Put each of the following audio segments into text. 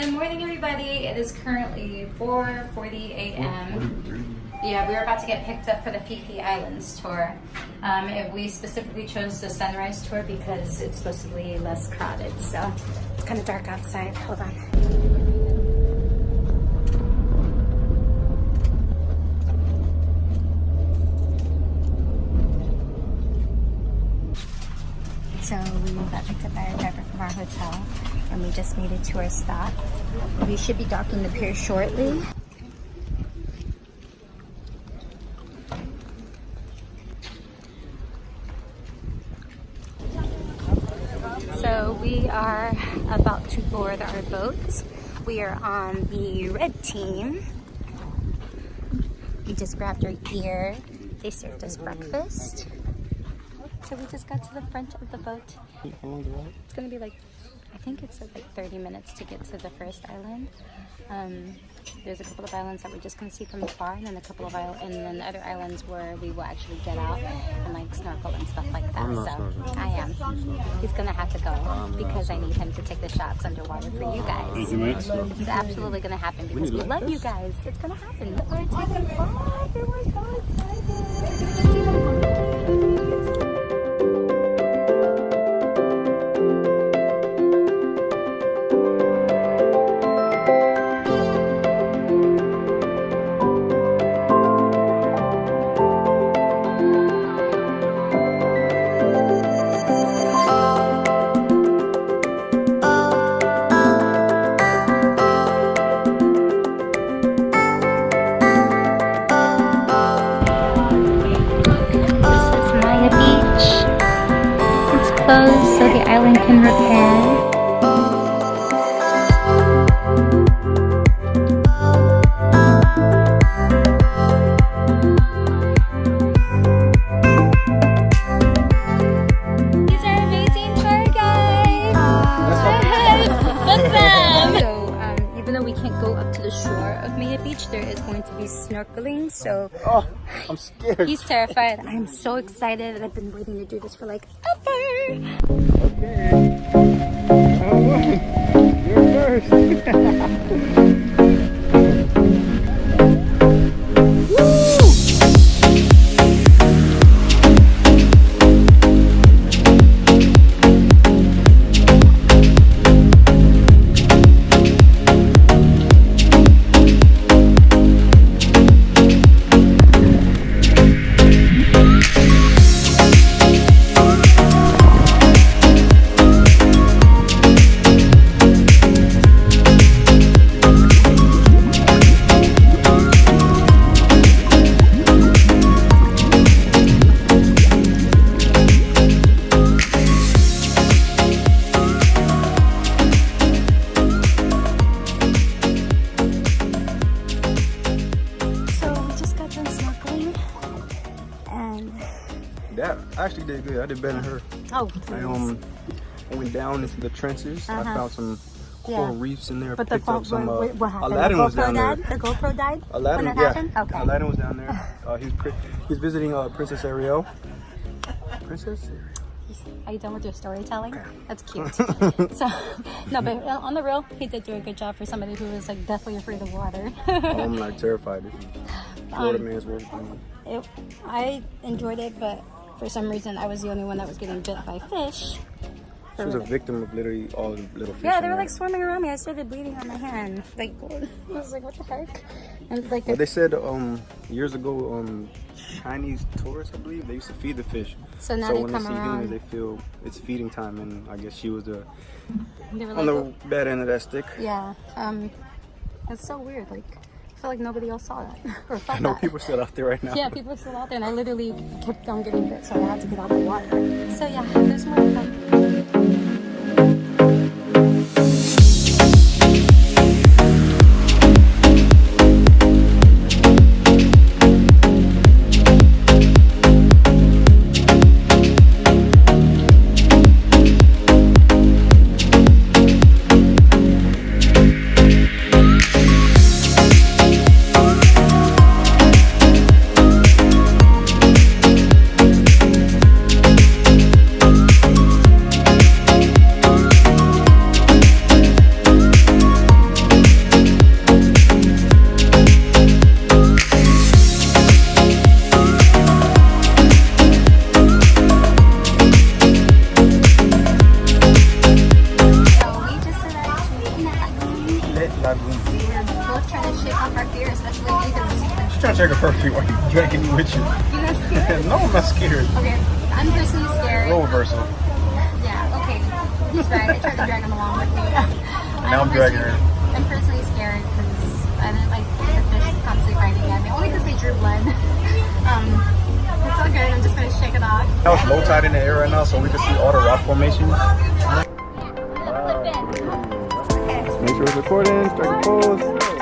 Good morning, everybody. It is currently 4:40 a.m. Yeah, we are about to get picked up for the Phi Phi Islands tour. Um, we specifically chose the sunrise tour because it's supposed to be less crowded. So it's kind of dark outside. Hold on. So we got picked up by a driver from our hotel and we just made it to our stop. We should be docking the pier shortly. So we are about to board our boat. We are on the red team. We just grabbed our gear. They served us breakfast. So we just got to the front of the boat. It's gonna be like, I think it's like 30 minutes to get to the first island. Um, there's a couple of islands that we're just gonna see from afar, and then a couple of islands, and then other islands where we will actually get out and like snorkel and stuff like that. I'm so snorkeling. I am. He's gonna have to go because I need him to take the shots underwater for you guys. You. It's absolutely gonna happen because need we love lifeguards? you guys. It's gonna happen. We're taking off. We're so excited. So the island can repair. I'm scared. He's terrified. I'm so excited. I've been waiting to do this for like ever. Okay. Alright. You're first. That I actually did good. I did better than her. oh, I um I went down into the trenches. I Uh-huh. found some coral Yeah. reefs in there. but the phone, some. what, Uh, wait, what happened? Aladdin the was GoPro down there. died. The GoPro died. Aladdin, when it yeah. happened. Okay. Aladdin was down there. Uh, he was he's visiting uh, Princess Ariel. Princess? Are you done with your storytelling? That's cute. so, no, but on the real, he did do a good job for somebody who was like deathly afraid of water. Oh, I'm like terrified. Florida Um, man's I enjoyed it, but for some reason, I was the only one that was getting bit by fish. She was a victim of literally all the little fish. Yeah, they were there. like swimming around me. I started bleeding on my hand. Like, I was like, what the heck? And like, Well, they said um years ago um Chinese tourists I believe they used to feed the fish. So now so they when come they see around. humans, they feel it's feeding time, and I guess she was the they were on like, the bad end of that stick. yeah. Um, it's so weird. Like, I feel like nobody else saw that or felt I know that. people are still out there right now. Yeah, people are still out there, and I literally kept on getting bit, so I had to get out of the water. So yeah, there's more to come. Pet Lagoon. We're both trying to shake off our fear, especially because She's trying to take a perfume while you dragging me with you. you're not scared. no, I'm not scared. Okay, I'm personally scared. Role reversal. Yeah, okay. He's right. I tried to drag him along with me. Now I'm dragging her. I'm personally scared because I didn't like the fish constantly biting at me. Only because they drew blood. um, it's all good. I'm just gonna shake it off. Now it's low tide in the air right now, so we can see all the rock formations. It's recording. A pose.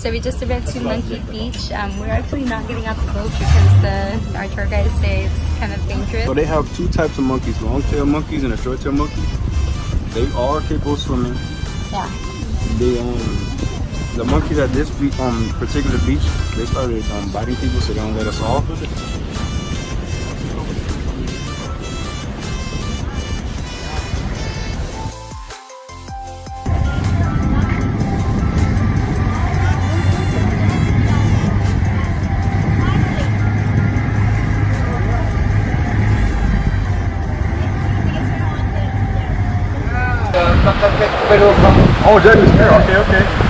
So we just went to Monkey Beach. Um, we're actually not getting out the boat because the our tour guides say it's kind of dangerous. So they have two types of monkeys, long-tail monkeys and a short-tail monkey. They are capable of swimming. Yeah. They um the monkeys at this um particular beach, they started um biting people so they don't let us off. Oh, Jackie's hair. Okay, okay.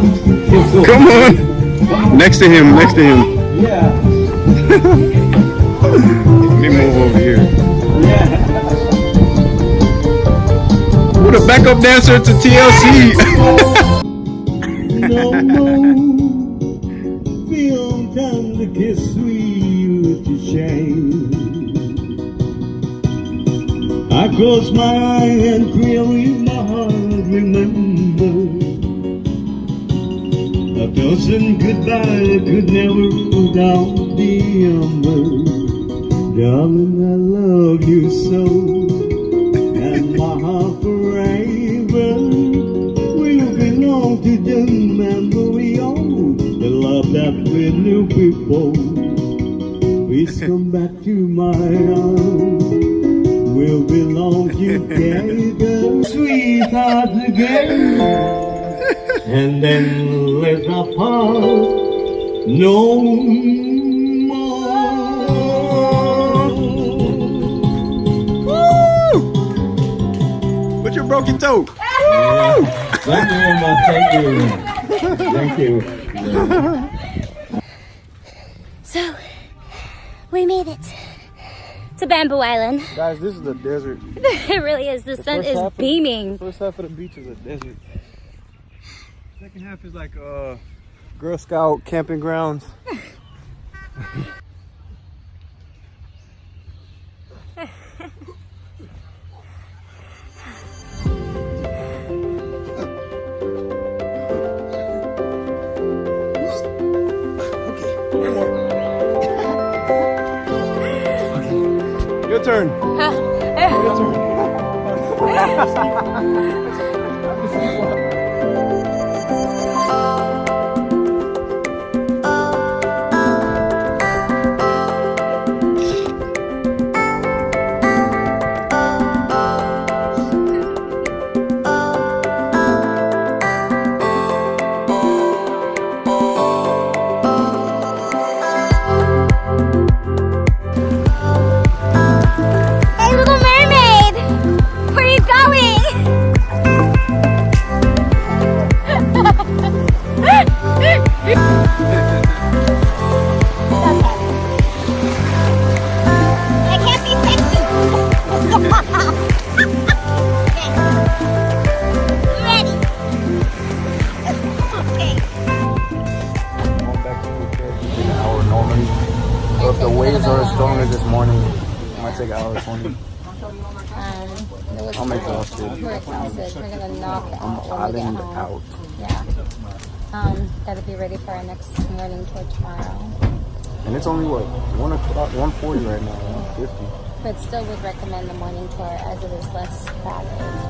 Come on, go. Come on. Next to him, next to him. Yeah, Let me move over here. yeah. Who the backup dancer to TLC? no more. Time to kiss sweet to shame. I close my eye and clearly my heart remember. Dozen goodbye could never put out the ember. Darling, I love you so, and my heart forever will belong to the memory of the love that we knew before. Please come back to my arms. We'll belong together, sweetheart together. And then let us part no more. Put your broken toe. Thank you very much. Thank you. Thank you. So, we made it to Bamboo Island. Guys, this is the desert. it really is. The, sun is half of- beaming. First half of the beach is a desert. Second half is like uh Girl Scout camping grounds. Your turn. Your turn. So if the waves are as strong as this morning, it might take an hour 20. Um, I'm exhausted. We're exhausted. We're gonna knock it I'm out get island out. Yeah. Um, gotta be ready for our next morning tour tomorrow. And it's only what, 1 o'clock, 140 right now, 150. But still would recommend the morning tour as it is less crowded.